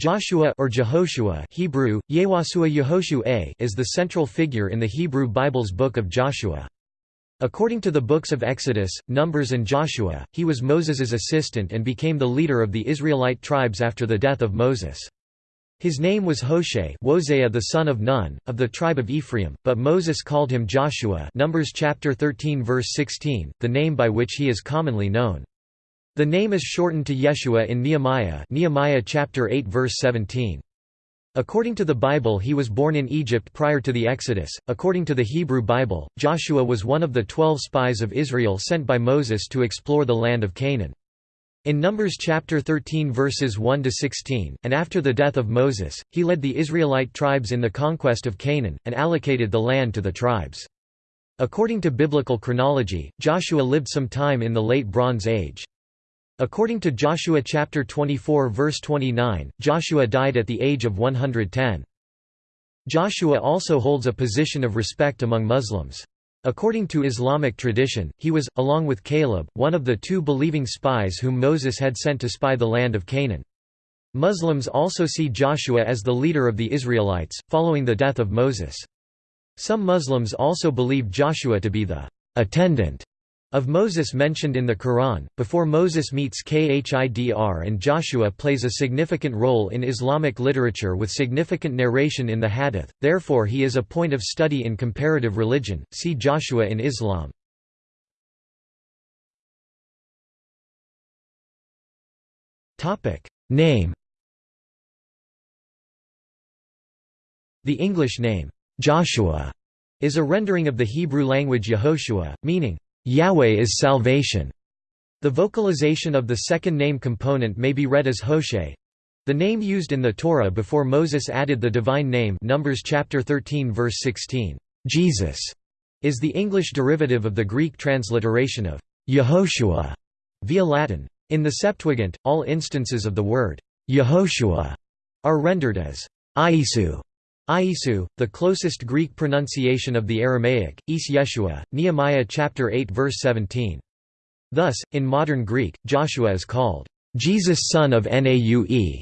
Joshua or Jehoshua Hebrew, Yewasua Yehoshu is the central figure in the Hebrew Bible's Book of Joshua. According to the books of Exodus, Numbers and Joshua, he was Moses's assistant and became the leader of the Israelite tribes after the death of Moses. His name was Hoshe Wozea the son of Nun, of the tribe of Ephraim, but Moses called him Joshua Numbers chapter 13 verse 16, the name by which he is commonly known. The name is shortened to Yeshua in Nehemiah Nehemiah chapter 8 verse 17. According to the Bible he was born in Egypt prior to the Exodus. According to the Hebrew Bible, Joshua was one of the twelve spies of Israel sent by Moses to explore the land of Canaan. In Numbers chapter 13 verses 1 to 16, and after the death of Moses, he led the Israelite tribes in the conquest of Canaan and allocated the land to the tribes. According to biblical chronology, Joshua lived some time in the late Bronze Age. According to Joshua chapter 24 verse 29, Joshua died at the age of 110. Joshua also holds a position of respect among Muslims. According to Islamic tradition, he was, along with Caleb, one of the two believing spies whom Moses had sent to spy the land of Canaan. Muslims also see Joshua as the leader of the Israelites, following the death of Moses. Some Muslims also believe Joshua to be the attendant of Moses mentioned in the Quran, before Moses meets Khidr and Joshua plays a significant role in Islamic literature with significant narration in the Hadith, therefore he is a point of study in comparative religion, see Joshua in Islam. Name The English name, Joshua, is a rendering of the Hebrew language Yehoshua, meaning, Yahweh is salvation. The vocalization of the second name component may be read as Hoshe. The name used in the Torah before Moses added the divine name Numbers chapter 13 verse 16, Jesus, is the English derivative of the Greek transliteration of Yehoshua via Latin. In the Septuagint, all instances of the word Yehoshua are rendered as Iesu. Iesu, the closest Greek pronunciation of the Aramaic, Is Yeshua, Nehemiah chapter 8 verse 17. Thus, in modern Greek, Joshua is called Jesus son of Naue,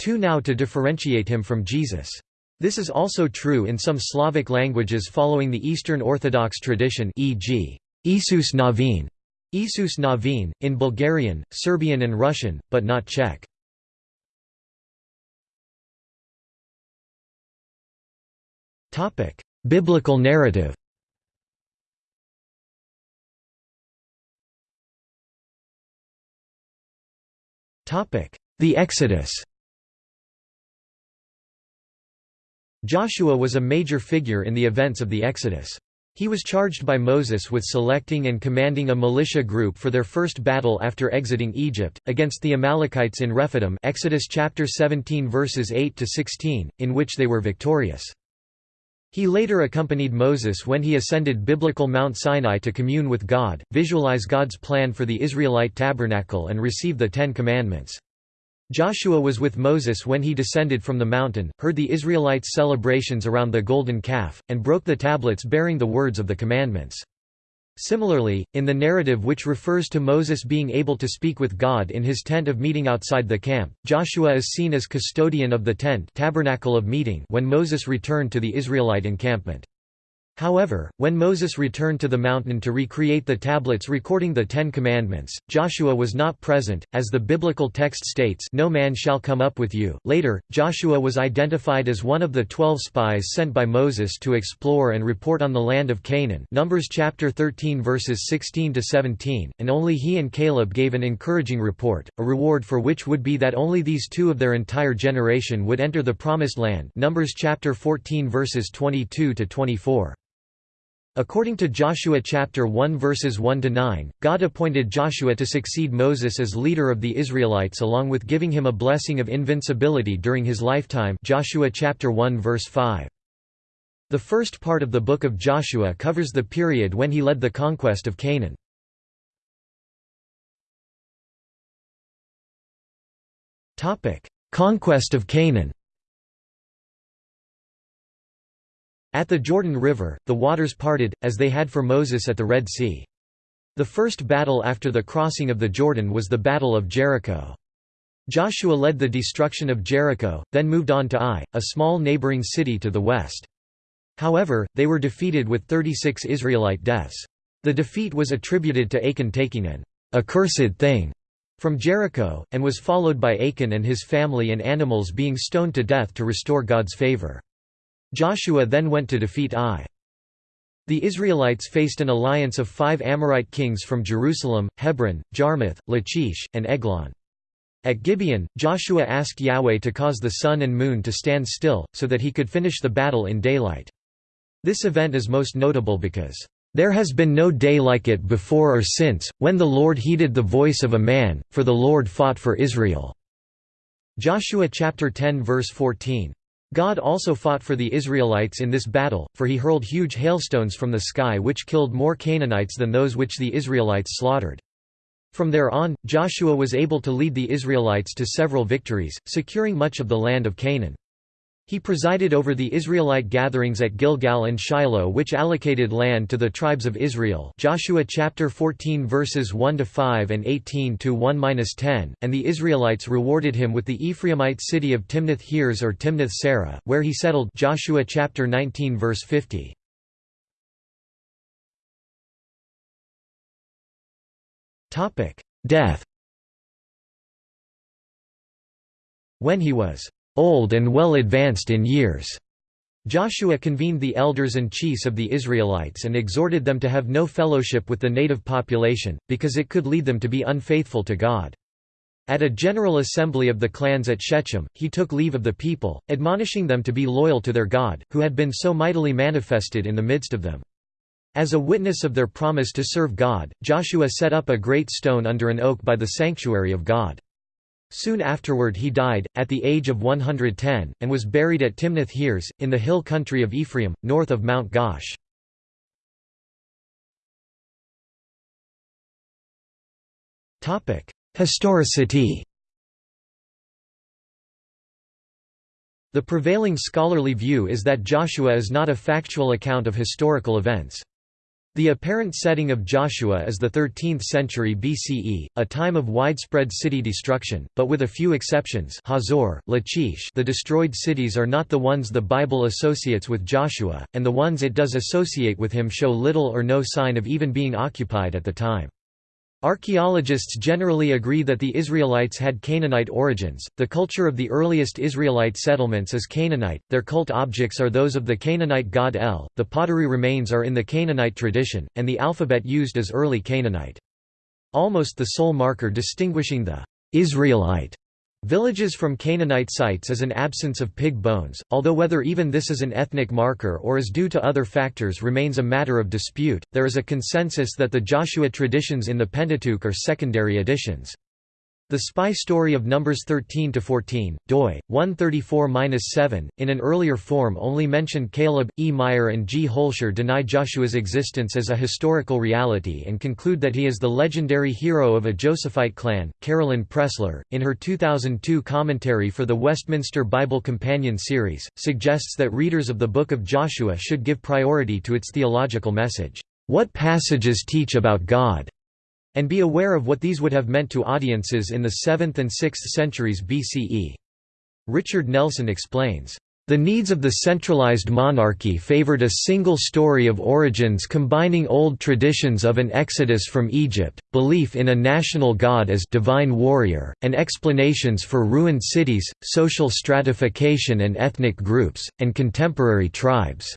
two now to differentiate him from Jesus. This is also true in some Slavic languages following the Eastern Orthodox tradition e.g. Isus Navin, Isus Navin, in Bulgarian, Serbian and Russian, but not Czech. Biblical narrative Topic: The Exodus Joshua was a major figure in the events of the Exodus. He was charged by Moses with selecting and commanding a militia group for their first battle after exiting Egypt, against the Amalekites in Rephidim Exodus chapter 17 verses 8 to 16, in which they were victorious. He later accompanied Moses when he ascended biblical Mount Sinai to commune with God, visualize God's plan for the Israelite tabernacle and receive the Ten Commandments. Joshua was with Moses when he descended from the mountain, heard the Israelites' celebrations around the golden calf, and broke the tablets bearing the words of the commandments. Similarly, in the narrative which refers to Moses being able to speak with God in his tent of meeting outside the camp, Joshua is seen as custodian of the tent tabernacle of meeting when Moses returned to the Israelite encampment. However, when Moses returned to the mountain to recreate the tablets recording the Ten Commandments, Joshua was not present, as the biblical text states no man shall come up with you. Later, Joshua was identified as one of the twelve spies sent by Moses to explore and report on the land of Canaan Numbers chapter 13 verses 16–17, and only he and Caleb gave an encouraging report, a reward for which would be that only these two of their entire generation would enter the Promised Land Numbers chapter 14 verses 22–24. According to Joshua chapter 1 verses 1 to 9, God appointed Joshua to succeed Moses as leader of the Israelites along with giving him a blessing of invincibility during his lifetime. Joshua chapter 1 verse 5. The first part of the book of Joshua covers the period when he led the conquest of Canaan. Topic: Conquest of Canaan. At the Jordan River, the waters parted, as they had for Moses at the Red Sea. The first battle after the crossing of the Jordan was the Battle of Jericho. Joshua led the destruction of Jericho, then moved on to Ai, a small neighboring city to the west. However, they were defeated with 36 Israelite deaths. The defeat was attributed to Achan taking an accursed thing from Jericho, and was followed by Achan and his family and animals being stoned to death to restore God's favor. Joshua then went to defeat Ai. The Israelites faced an alliance of five Amorite kings from Jerusalem, Hebron, Jarmuth, Lachish, and Eglon. At Gibeon, Joshua asked Yahweh to cause the sun and moon to stand still, so that he could finish the battle in daylight. This event is most notable because, "...there has been no day like it before or since, when the Lord heeded the voice of a man, for the Lord fought for Israel." Joshua chapter 10 verse 14. God also fought for the Israelites in this battle, for he hurled huge hailstones from the sky which killed more Canaanites than those which the Israelites slaughtered. From there on, Joshua was able to lead the Israelites to several victories, securing much of the land of Canaan. He presided over the Israelite gatherings at Gilgal and Shiloh which allocated land to the tribes of Israel. Joshua chapter 14 verses 1 to 5 and 18 to 1-10 and the Israelites rewarded him with the Ephraimite city of Timnath Heres or Timnath Serah where he settled. Joshua chapter 19 verse 50 Topic Death. When he was old and well advanced in years. Joshua convened the elders and chiefs of the Israelites and exhorted them to have no fellowship with the native population, because it could lead them to be unfaithful to God. At a general assembly of the clans at Shechem, he took leave of the people, admonishing them to be loyal to their God, who had been so mightily manifested in the midst of them. As a witness of their promise to serve God, Joshua set up a great stone under an oak by the sanctuary of God. Soon afterward he died, at the age of 110, and was buried at Timnath Heres, in the hill country of Ephraim, north of Mount Gaash. Historicity The prevailing scholarly view is that Joshua is not a factual account of historical events. The apparent setting of Joshua is the 13th century BCE, a time of widespread city destruction, but with a few exceptions Hazor, Lachish the destroyed cities are not the ones the Bible associates with Joshua, and the ones it does associate with him show little or no sign of even being occupied at the time. Archaeologists generally agree that the Israelites had Canaanite origins. The culture of the earliest Israelite settlements is Canaanite, their cult objects are those of the Canaanite god El, the pottery remains are in the Canaanite tradition, and the alphabet used is early Canaanite. Almost the sole marker distinguishing the Israelite Villages from Canaanite sites is an absence of pig bones, although whether even this is an ethnic marker or is due to other factors remains a matter of dispute. There is a consensus that the Joshua traditions in the Pentateuch are secondary additions. The Spy Story of Numbers 13 to 14, doi, 134–7, in an earlier form only mentioned Caleb, E. Meyer and G. Holscher deny Joshua's existence as a historical reality and conclude that he is the legendary hero of a Josephite clan. Carolyn Pressler, in her 2002 commentary for the Westminster Bible Companion series, suggests that readers of the Book of Joshua should give priority to its theological message. What passages teach about God? And be aware of what these would have meant to audiences in the 7th and 6th centuries BCE. Richard Nelson explains, the needs of the centralized monarchy favored a single story of origins combining old traditions of an exodus from Egypt, belief in a national god as divine warrior, and explanations for ruined cities, social stratification and ethnic groups, and contemporary tribes.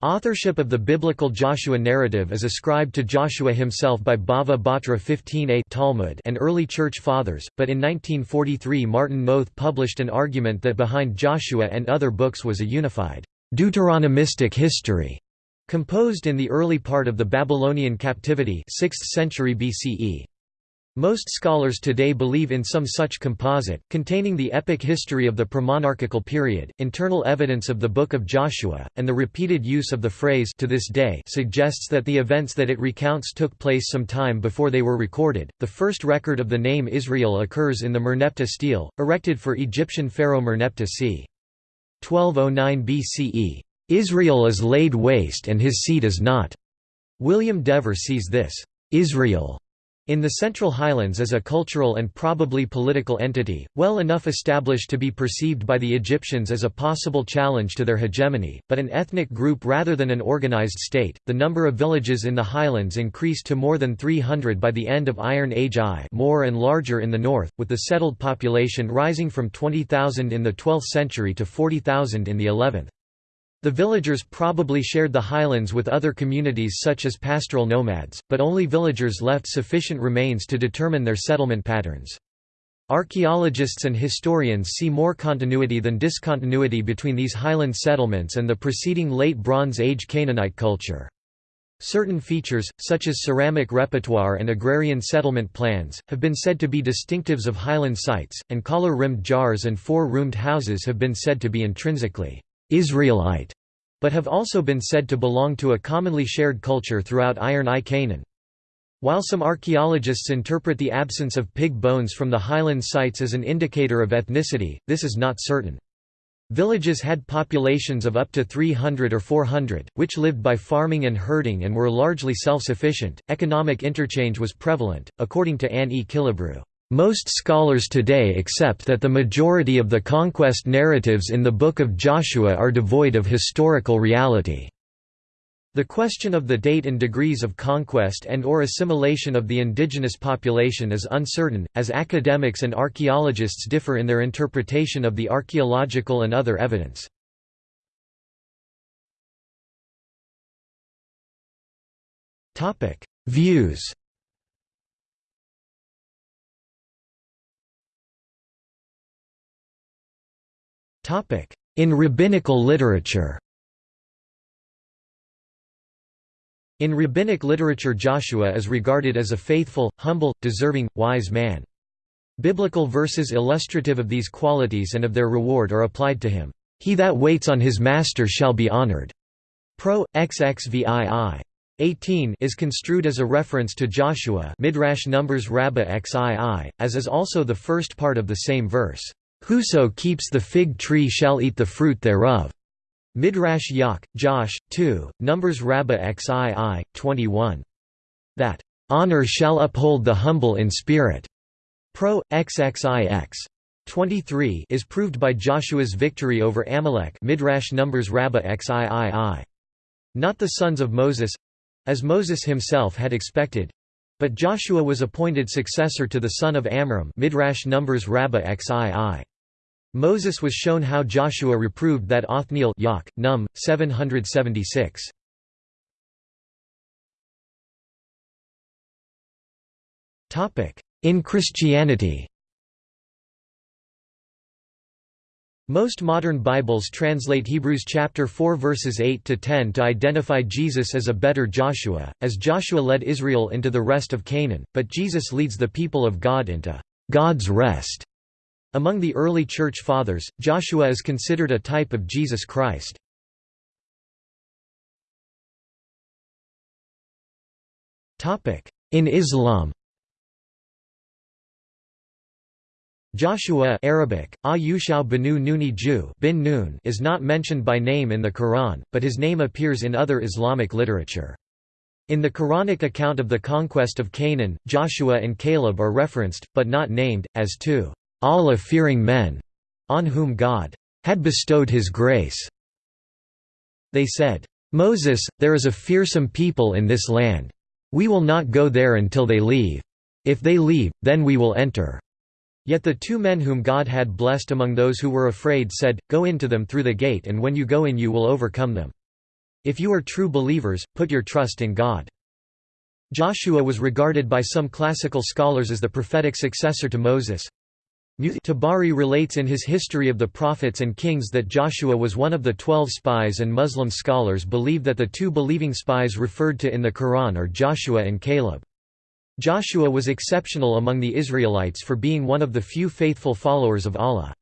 Authorship of the biblical Joshua narrative is ascribed to Joshua himself by Bava Batra 15a Talmud and early Church Fathers, but in 1943 Martin Noth published an argument that behind Joshua and other books was a unified, Deuteronomistic history, composed in the early part of the Babylonian captivity 6th century BCE. Most scholars today believe in some such composite, containing the epic history of the premonarchical period, internal evidence of the Book of Joshua, and the repeated use of the phrase to this day suggests that the events that it recounts took place some time before they were recorded. The first record of the name Israel occurs in the Merneptah stele, erected for Egyptian pharaoh Merneptah c. 1209 BCE. Israel is laid waste and his seed is not. William Dever sees this Israel In the Central Highlands as a cultural and probably political entity, well enough established to be perceived by the Egyptians as a possible challenge to their hegemony, but an ethnic group rather than an organized state, the number of villages in the highlands increased to more than 300 by the end of Iron Age I more and larger in the north, with the settled population rising from 20,000 in the 12th century to 40,000 in the 11th. The villagers probably shared the highlands with other communities such as pastoral nomads, but only villagers left sufficient remains to determine their settlement patterns. Archaeologists and historians see more continuity than discontinuity between these highland settlements and the preceding Late Bronze Age Canaanite culture. Certain features, such as ceramic repertoire and agrarian settlement plans, have been said to be distinctives of highland sites, and collar-rimmed jars and four-roomed houses have been said to be intrinsically Israelite, but have also been said to belong to a commonly shared culture throughout Iron I Canaan. While some archaeologists interpret the absence of pig bones from the highland sites as an indicator of ethnicity, this is not certain. Villages had populations of up to 300 or 400, which lived by farming and herding and were largely self-sufficient. Economic interchange was prevalent, according to Anne E. Killebrew. Most scholars today accept that the majority of the conquest narratives in the Book of Joshua are devoid of historical reality. The question of the date and degrees of conquest and or assimilation of the indigenous population is uncertain, as academics and archaeologists differ in their interpretation of the archaeological and other evidence. Views In rabbinical literature In rabbinic literature Joshua is regarded as a faithful, humble, deserving, wise man. Biblical verses illustrative of these qualities and of their reward are applied to him. He that waits on his master shall be honored. Pro. XXVII. 18 is construed as a reference to Joshua Midrash Numbers Rabbah XII, as is also the first part of the same verse. Whoso keeps the fig tree shall eat the fruit thereof. Midrash Yak, Josh, 2, Numbers Rabbah XII, 21. That honor shall uphold the humble in spirit. Pro. XXIX. 23 is proved by Joshua's victory over Amalek Midrash Numbers Rabbah XIII. Not the sons of Moses as Moses himself had expected but Joshua was appointed successor to the son of Amram Midrash Numbers Rabbah XII. Moses was shown how Joshua reproved that Othniel Num. 776. In Christianity Most modern Bibles translate Hebrews chapter 4 verses 8 to 10 to identify Jesus as a better Joshua, as Joshua led Israel into the rest of Canaan, but Jesus leads the people of God into God's rest. Among the early Church Fathers, Joshua is considered a type of Jesus Christ. In Islam Joshua Arabic, banu Nuni Ju bin Nun is not mentioned by name in the Quran, but his name appears in other Islamic literature. In the Quranic account of the conquest of Canaan, Joshua and Caleb are referenced, but not named, as two Allah-fearing men, on whom God had bestowed his grace. They said, Moses, there is a fearsome people in this land. We will not go there until they leave. If they leave, then we will enter. Yet the two men whom God had blessed among those who were afraid said, Go into them through the gate and when you go in you will overcome them. If you are true believers, put your trust in God. Joshua was regarded by some classical scholars as the prophetic successor to Moses. Tabari relates in his History of the Prophets and Kings that Joshua was one of the twelve spies and Muslim scholars believe that the two believing spies referred to in the Quran are Joshua and Caleb. Joshua was exceptional among the Israelites for being one of the few faithful followers of Allah.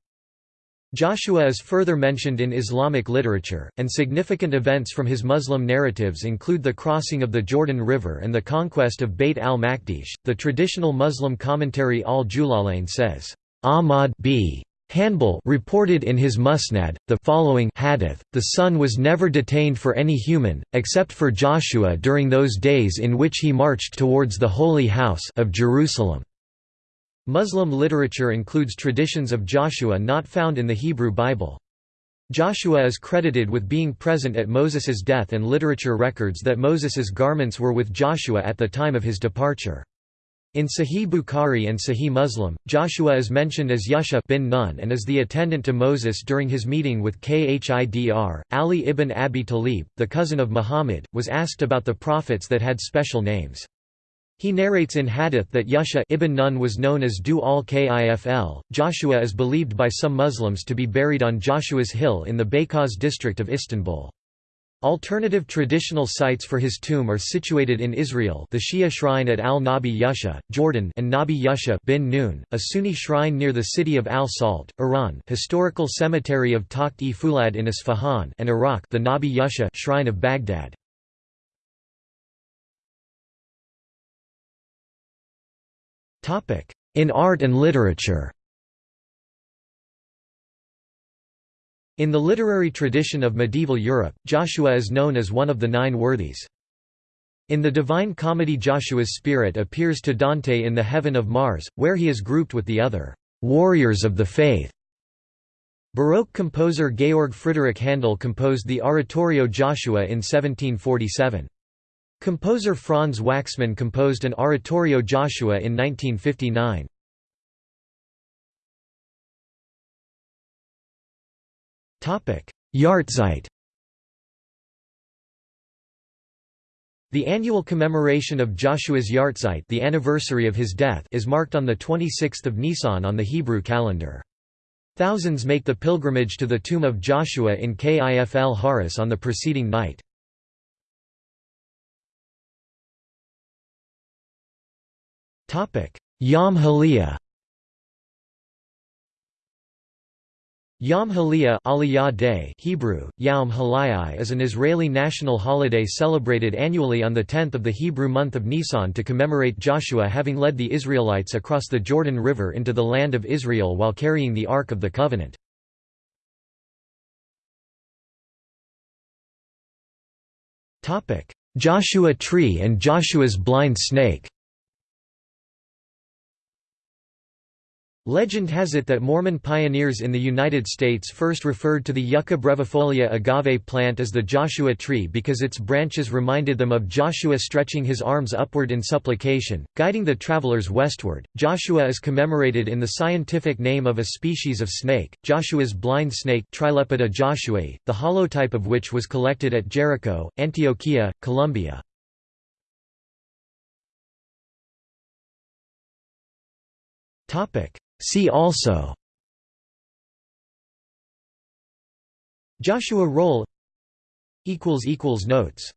Joshua is further mentioned in Islamic literature, and significant events from his Muslim narratives include the crossing of the Jordan River and the conquest of Bayt al-Maqdis. The traditional Muslim commentary al-Jalalain says, Ahmad b. Hanbal reported in his Musnad, the following hadith, the sun was never detained for any human, except for Joshua during those days in which he marched towards the Holy House of Jerusalem. Muslim literature includes traditions of Joshua not found in the Hebrew Bible. Joshua is credited with being present at Moses's death and literature records that Moses's garments were with Joshua at the time of his departure. In Sahih Bukhari and Sahih Muslim, Joshua is mentioned as Yusha bin Nun and as the attendant to Moses during his meeting with Khidr. Ali ibn Abi Talib, the cousin of Muhammad, was asked about the prophets that had special names. He narrates in Hadith that Yusha ibn Nun was known as Dhu al-Kifl. Joshua is believed by some Muslims to be buried on Joshua's Hill in the Beykoz district of Istanbul. Alternative traditional sites for his tomb are situated in Israel the Shia shrine at al-Nabi Yusha, Jordan and Nabi Yusha bin Nun, a Sunni shrine near the city of al-Salt, Iran historical cemetery of Takht-e-Fulad in Isfahan and Iraq the Nabi Yusha shrine of Baghdad. In art and literature In the literary tradition of medieval Europe, Joshua is known as one of the Nine Worthies. In the Divine Comedy Joshua's spirit appears to Dante in the Heaven of Mars, where he is grouped with the other «warriors of the faith». Baroque composer Georg Friedrich Handel composed the Oratorio Joshua in 1747. Composer Franz Waxman composed an Oratorio Joshua in 1959. Yahrzeit The annual commemoration of Joshua's Yahrzeit the anniversary of his death is marked on 26 Nisan on the Hebrew calendar. Thousands make the pilgrimage to the tomb of Joshua in Kifl Haris on the preceding night. Yom HaAliyah Yom HaAliyah Aliyah Day Hebrew, Yom HaAliyah is an Israeli national holiday celebrated annually on the 10th of the Hebrew month of Nisan to commemorate Joshua having led the Israelites across the Jordan River into the land of Israel while carrying the Ark of the Covenant. Joshua tree and Joshua's blind snake Legend has it that Mormon pioneers in the United States first referred to the Yucca brevifolia agave plant as the Joshua tree because its branches reminded them of Joshua stretching his arms upward in supplication, guiding the travelers westward. Joshua is commemorated in the scientific name of a species of snake, Joshua's blind snake Trilepida joshuae, the holotype of which was collected at Jericho, Antioquia, Colombia. Topic See also Joshua roll Notes